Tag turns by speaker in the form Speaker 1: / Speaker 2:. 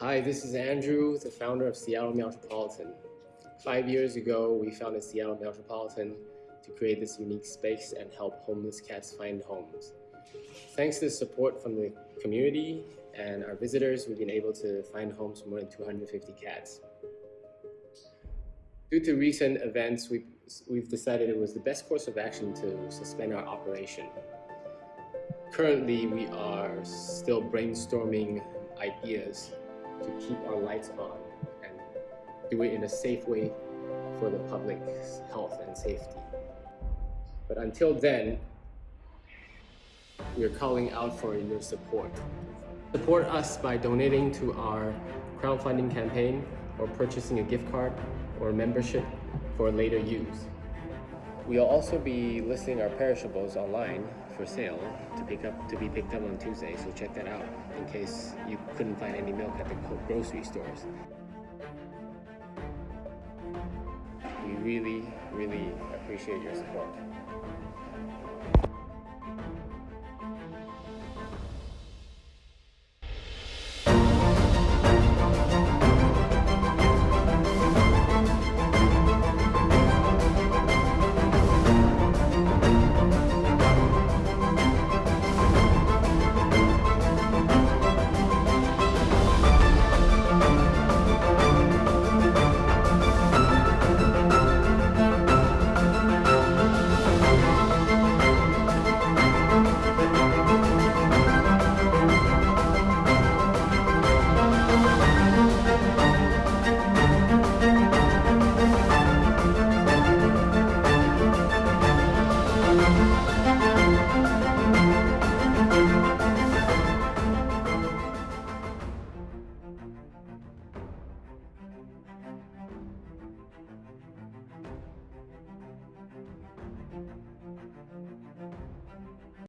Speaker 1: Hi, this is Andrew, the founder of Seattle Meowtropolitan. Five years ago, we founded Seattle Meowtropolitan to create this unique space and help homeless cats find homes. Thanks to the support from the community and our visitors, we've been able to find homes for more than 250 cats. Due to recent events, we've, we've decided it was the best course of action to suspend our operation. Currently, we are still brainstorming ideas to keep our lights on and do it in a safe way for the public's health and safety. But until then, we are calling out for your support. Support us by donating to our crowdfunding campaign or purchasing a gift card or membership for later use. We'll also be listing our perishables online for sale to pick up to be picked up on Tuesday, so check that out in case you couldn't find any milk at the grocery stores. We really, really appreciate your support.